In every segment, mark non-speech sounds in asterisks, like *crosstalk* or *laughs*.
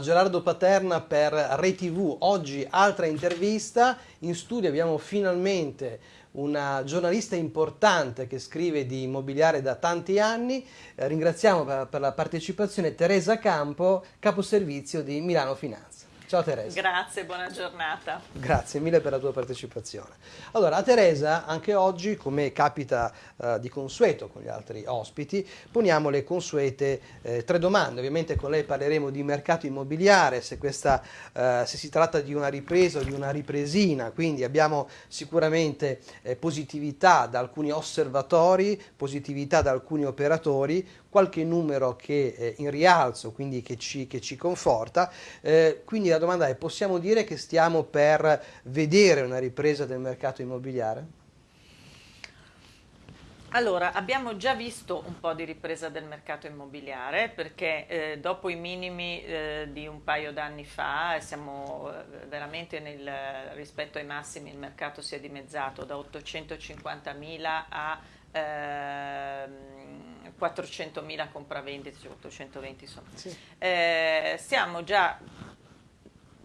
Gerardo Paterna per ReTV. Oggi altra intervista. In studio abbiamo finalmente una giornalista importante che scrive di immobiliare da tanti anni. Eh, ringraziamo per, per la partecipazione Teresa Campo, caposervizio di Milano Finanza. Ciao Teresa. Grazie, buona giornata. Grazie mille per la tua partecipazione. Allora, a Teresa, anche oggi, come capita eh, di consueto con gli altri ospiti, poniamo le consuete eh, tre domande. Ovviamente con lei parleremo di mercato immobiliare, se, questa, eh, se si tratta di una ripresa o di una ripresina, quindi abbiamo sicuramente eh, positività da alcuni osservatori, positività da alcuni operatori, qualche numero che è in rialzo, quindi che ci, che ci conforta. Eh, quindi la domanda è, possiamo dire che stiamo per vedere una ripresa del mercato immobiliare? Allora, abbiamo già visto un po' di ripresa del mercato immobiliare perché eh, dopo i minimi eh, di un paio d'anni fa siamo eh, veramente nel, rispetto ai massimi il mercato si è dimezzato da 850.000 a 400.000 ehm, compravendite, cioè 820 sono. Sì. Eh, stiamo già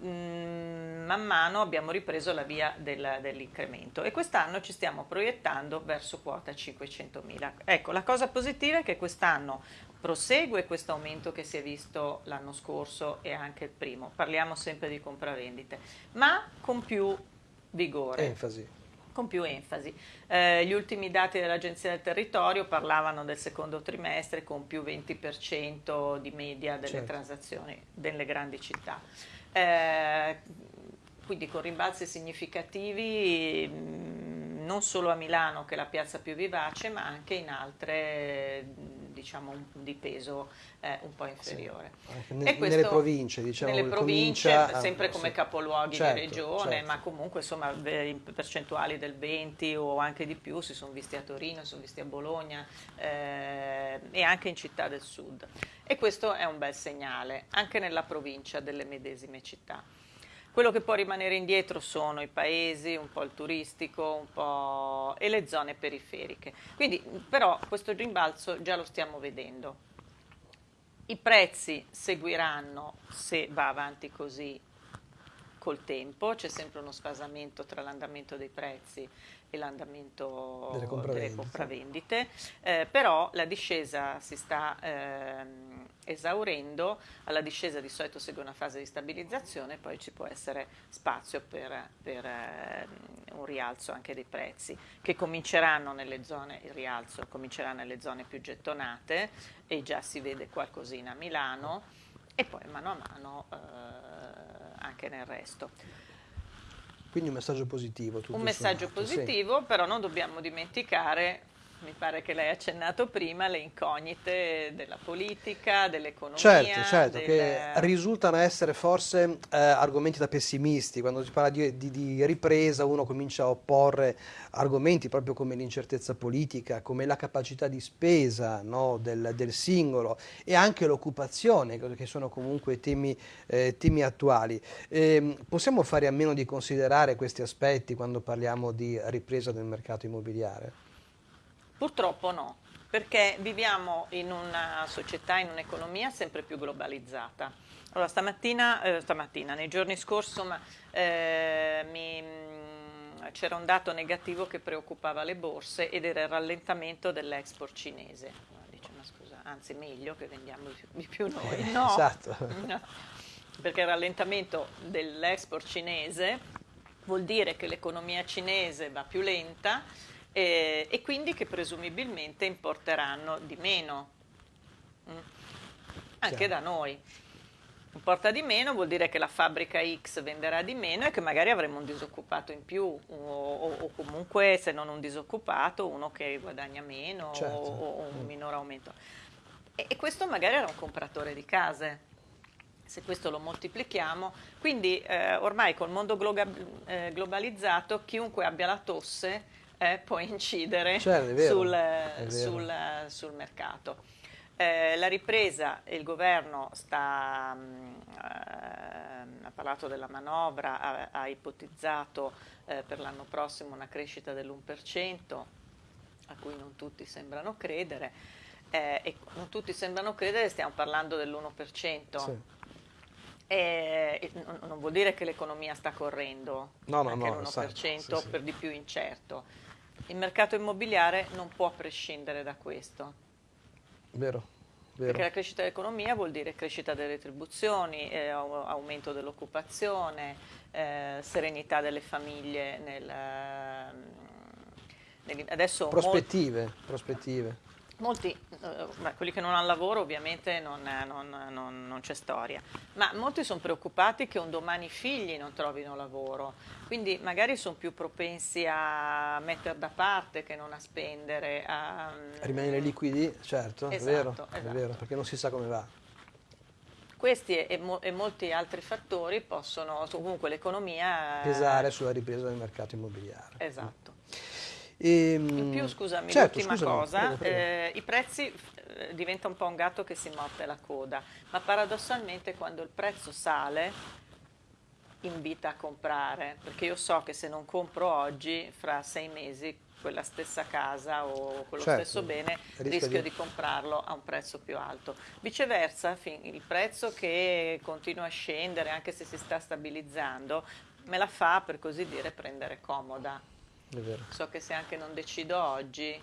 man mano abbiamo ripreso la via del, dell'incremento e quest'anno ci stiamo proiettando verso quota 500.000. Ecco, la cosa positiva è che quest'anno prosegue questo aumento che si è visto l'anno scorso e anche il primo, parliamo sempre di compravendite, ma con più vigore. Enfasi con più enfasi. Eh, gli ultimi dati dell'Agenzia del Territorio parlavano del secondo trimestre con più 20% di media delle certo. transazioni delle grandi città. Eh, quindi con rimbalzi significativi mm, non solo a Milano che è la piazza più vivace ma anche in altre diciamo, di peso eh, un po' inferiore. Sì, nel, questo, nelle province, diciamo, nelle province a, sempre come sì. capoluoghi certo, di regione, certo. ma comunque insomma in percentuali del 20 o anche di più si sono visti a Torino, si sono visti a Bologna eh, e anche in città del sud. E questo è un bel segnale, anche nella provincia delle medesime città. Quello che può rimanere indietro sono i paesi, un po' il turistico un po' e le zone periferiche. Quindi però questo rimbalzo già lo stiamo vedendo. I prezzi seguiranno se va avanti così col tempo, c'è sempre uno sfasamento tra l'andamento dei prezzi e l'andamento delle compravendite, delle compravendite eh, però la discesa si sta eh, esaurendo, alla discesa di solito segue una fase di stabilizzazione, poi ci può essere spazio per, per eh, un rialzo anche dei prezzi, che cominceranno nelle zone, il rialzo comincerà nelle zone più gettonate e già si vede qualcosina a Milano e poi mano a mano eh, anche nel resto. Quindi un messaggio positivo. un messaggio sommato, positivo, sì. però non dobbiamo dimenticare mi pare che lei ha accennato prima, le incognite della politica, dell'economia. Certo, certo, del... che risultano essere forse eh, argomenti da pessimisti. Quando si parla di, di, di, ripresa uno comincia a opporre argomenti proprio come l'incertezza politica, come la capacità di spesa no, del, del, singolo e anche l'occupazione, che sono comunque temi, eh, temi attuali. Eh, possiamo fare a meno di considerare questi aspetti quando parliamo di ripresa del mercato immobiliare? Purtroppo no, perché viviamo in una società, in un'economia sempre più globalizzata. Allora, stamattina, eh, stamattina nei giorni scorsi, eh, mm, c'era un dato negativo che preoccupava le borse ed era il rallentamento dell'export cinese. Dice, ma scusa, anzi meglio che vendiamo di più noi. No, esatto. *laughs* no, perché il rallentamento dell'export cinese vuol dire che l'economia cinese va più lenta eh, e quindi che presumibilmente importeranno di meno, mm. anche da noi. Importa di meno vuol dire che la fabbrica X venderà di meno e che magari avremo un disoccupato in più o, o, o comunque se non un disoccupato uno che guadagna meno certo. o, o, un mm. minore aumento. E, e questo magari era un compratore di case se questo lo moltiplichiamo, quindi eh, ormai col mondo eh, globalizzato chiunque abbia la tosse eh, può incidere certo, vero, sul, sul, sul, mercato. Eh, la ripresa, il governo sta, mh, eh, ha parlato della manovra, ha, ha ipotizzato eh, per l'anno prossimo una crescita dell'1%, a cui non tutti sembrano credere, eh, e non tutti sembrano credere, stiamo parlando dell'1%. Sì E non vuol dire che l'economia sta correndo no, no, no, l'1% sì, sì. per di più incerto. Il mercato immobiliare non può prescindere da questo. Vero. Vero. Perché la crescita dell'economia vuol dire crescita delle retribuzioni, eh, aumento dell'occupazione, eh, serenità delle famiglie nel, nel, adesso prospettive, molti, prospettive. Molti, eh, quelli che non hanno lavoro ovviamente non, non, non, non c'è storia, ma molti sono preoccupati che un domani i figli non trovino lavoro, quindi magari sono più propensi a mettere da parte che non a spendere. A, a rimanere liquidi, certo, esatto, è, vero, esatto. è vero, perché non si sa come va. Questi e, mo e, molti altri fattori possono, comunque l'economia... Pesare sulla ripresa del mercato immobiliare. Esatto. E, In più, scusami, certo, l'ultima cosa, prego, prego. Eh, i prezzi eh, diventa un po' un gatto che si morde la coda, ma paradossalmente quando il prezzo sale invita a comprare, perché io so che se non compro oggi, fra sei mesi quella stessa casa o quello certo, stesso bene, rischio di... di... comprarlo a un prezzo più alto. Viceversa, il prezzo che continua a scendere, anche se si sta stabilizzando, me la fa, per così dire, prendere comoda. So che se anche non decido oggi...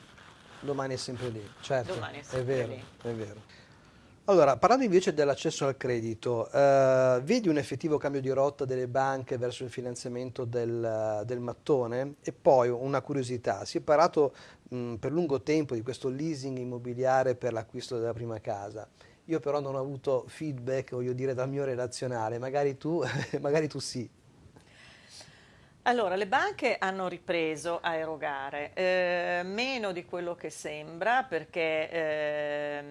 Domani è sempre lì, certo, Domani è, sempre è vero, lì. è vero. Allora, parlando invece dell'accesso al credito, eh, vedi un effettivo cambio di rotta delle banche verso il finanziamento del, del mattone? E poi una curiosità, si è parlato mh, per lungo tempo di questo leasing immobiliare per l'acquisto della prima casa. Io però non ho avuto feedback, voglio dire, dal mio relazionale, magari tu, *laughs* magari tu sì. Allora, le banche hanno ripreso a erogare, eh, meno di quello che sembra perché eh,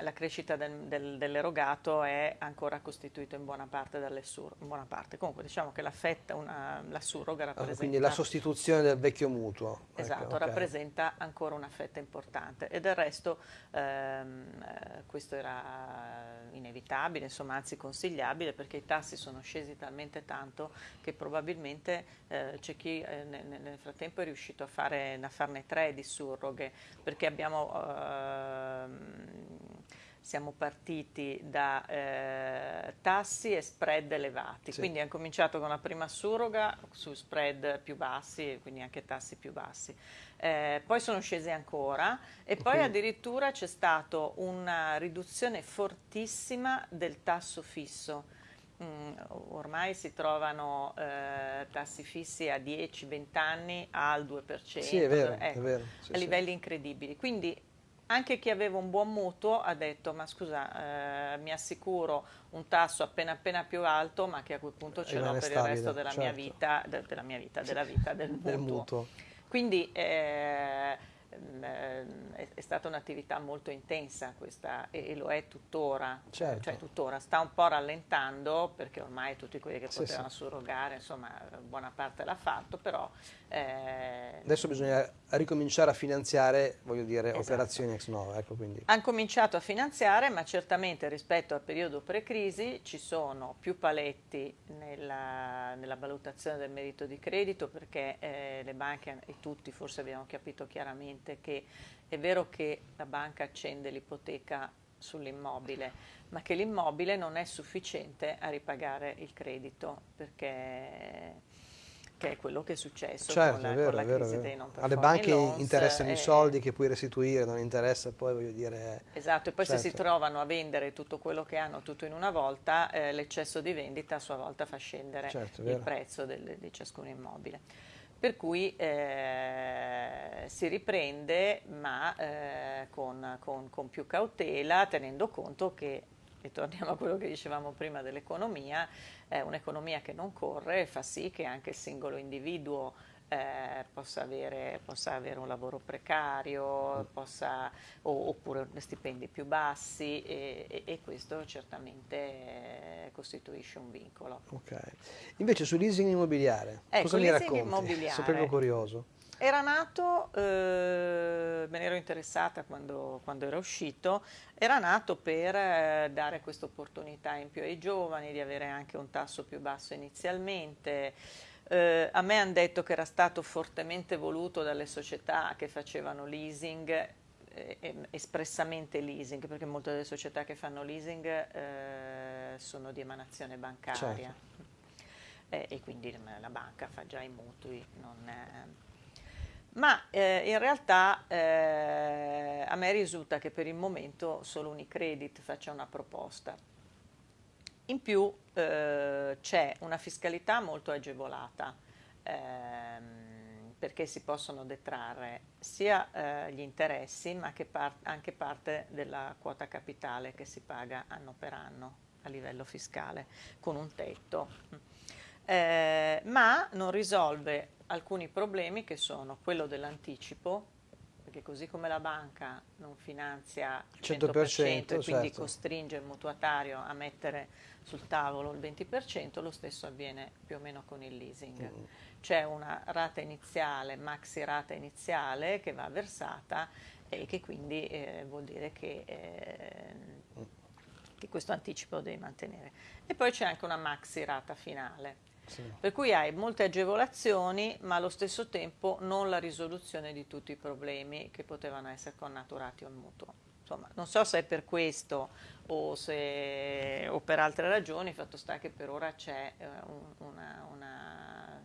la crescita del, del, dell'erogato è ancora costituita in buona parte dalle sur, buona parte. Comunque diciamo che la fetta, una, la surroga rappresenta... Ah, quindi la sostituzione del vecchio mutuo. Ecco, esatto, ecco, okay. rappresenta ancora una fetta importante e del resto ehm, eh, questo era inevitabile, insomma anzi consigliabile perché i tassi sono scesi talmente tanto che probabilmente eh, c'è chi eh, nel, nel, frattempo è riuscito a, fare, a, farne tre di surroghe perché abbiamo, eh, siamo partiti da eh, tassi e spread elevati, sì. quindi hanno cominciato con la prima surroga su spread più bassi, quindi anche tassi più bassi. Eh, poi sono scesi ancora e poi okay. addirittura c'è stata una riduzione fortissima del tasso fisso Mm, ormai si trovano eh, tassi fissi a 10-20 anni al 2%, sì, è vero, ecco, è vero. Sì, a livelli incredibili. Quindi anche chi aveva un buon mutuo ha detto ma scusa eh, mi assicuro un tasso appena appena più alto ma che a quel punto ce l'ho per stabile, il resto della certo. mia vita, de, della mia vita, della vita del *laughs* mutuo. Del mutuo. Quindi eh, è, è, stata un'attività molto intensa questa e, e lo è tuttora, certo. cioè tuttora, sta un po' rallentando perché ormai tutti quelli che potevano sì. surrogare, insomma buona parte l'ha fatto, però... Eh, Adesso bisogna ricominciare a finanziare, voglio dire, esatto. operazioni ex novo. Ecco, Hanno cominciato a finanziare, ma certamente rispetto al periodo pre-crisi ci sono più paletti nella, nella, valutazione del merito di credito perché eh, le banche e tutti forse abbiamo capito chiaramente che è vero che la banca accende l'ipoteca sull'immobile, ma che l'immobile non è sufficiente a ripagare il credito perché che è quello che è successo certo, con la, vero, con la vero, crisi vero. dei non Alle banche loans, interessano i soldi che puoi restituire, non interessa poi voglio dire... Esatto, e poi certo. se si certo. trovano a vendere tutto quello che hanno tutto in una volta, eh, l'eccesso di vendita a sua volta fa scendere certo, il prezzo del, di ciascun immobile. Per cui eh, si riprende ma eh, con, con, con più cautela tenendo conto che e torniamo a quello che dicevamo prima dell'economia, eh, un'economia che non corre fa sì che anche il singolo individuo eh, possa, avere, possa, avere, un lavoro precario, possa, o, oppure stipendi più bassi e, e, e questo certamente eh, costituisce un vincolo. Ok. Invece sul leasing immobiliare, ecco, cosa mi racconti? Sono proprio curioso. Era nato, eh, me ne ero interessata quando, quando, era uscito, era nato per eh, dare questa opportunità in più ai giovani di avere anche un tasso più basso inizialmente. Eh, a me hanno detto che era stato fortemente voluto dalle società che facevano leasing eh, espressamente leasing, perché molte delle società che fanno leasing eh, sono di emanazione bancaria certo. eh, e quindi la banca fa già i mutui. Non, ma eh, in realtà eh, a me risulta che per il momento solo Unicredit faccia una proposta. In più eh, c'è una fiscalità molto agevolata ehm, perché si possono detrarre sia eh, gli interessi ma par anche parte della quota capitale che si paga anno per anno a livello fiscale con un tetto. Eh, ma non risolve alcuni problemi che sono quello dell'anticipo, perché così come la banca non finanzia il 100%, 100% e quindi certo. costringe il mutuatario a mettere sul tavolo il 20%, lo stesso avviene più o meno con il leasing. Mm. C'è una rata iniziale, maxi rata iniziale che va versata e che quindi eh, vuol dire che, eh, che questo anticipo lo devi mantenere. E poi c'è anche una maxi rata finale Per cui hai molte agevolazioni, ma allo stesso tempo non la risoluzione di tutti i problemi che potevano essere connaturati al mutuo. Insomma, non so se è per questo o, se, o per altre ragioni, fatto sta che per ora c'è eh, una, una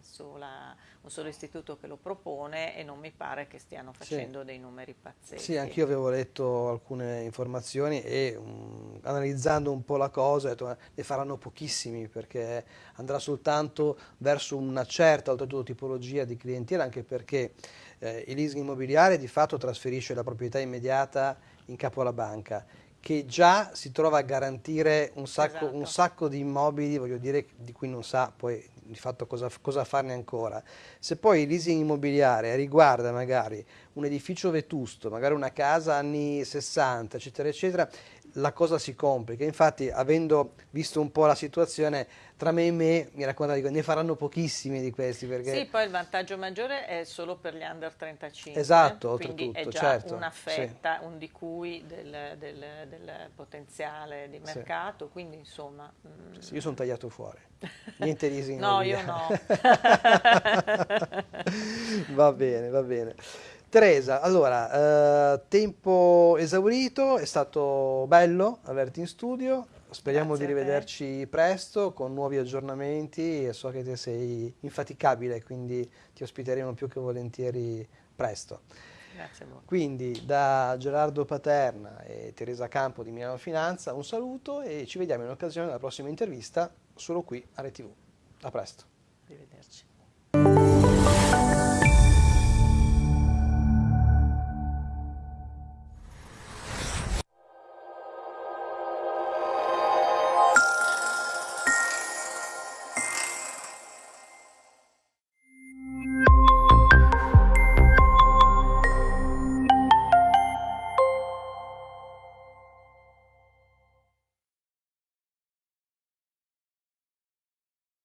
sola, un solo istituto che lo propone e non mi pare che stiano facendo sì. dei numeri pazzeschi. Sì, anch'io avevo letto alcune informazioni e um, analizzando un po' la cosa detto ne faranno pochissimi perché andrà soltanto verso una certa oltretutto tipologia di clientela anche perché eh, il leasing immobiliare di fatto trasferisce la proprietà immediata in capo alla banca che già si trova a garantire un sacco, esatto. un sacco di immobili, voglio dire, di cui non sa poi di fatto cosa, cosa, farne ancora. Se poi il leasing immobiliare riguarda magari un edificio vetusto, magari una casa anni 60, eccetera, eccetera, la cosa si complica. Infatti, avendo visto un po' la situazione, tra me e me, mi racconta che ne faranno pochissimi di questi. Perché... Sì, poi il vantaggio maggiore è solo per gli under 35. Esatto, quindi oltretutto, è già certo, una fetta, sì. un di cui del, del, del, potenziale di mercato, sì. quindi insomma... Mm. Sì, io sono tagliato fuori, niente leasing. *laughs* no, io no. *laughs* va bene, va bene. Teresa, allora, eh, tempo esaurito, è stato bello averti in studio, speriamo Grazie di rivederci presto con nuovi aggiornamenti e so che te sei infaticabile, quindi ti ospiteremo più che volentieri presto. Grazie voi. Quindi da Gerardo Paterna e Teresa Campo di Milano Finanza un saluto e ci vediamo in occasione della prossima intervista solo qui a RTV. A presto. Arrivederci.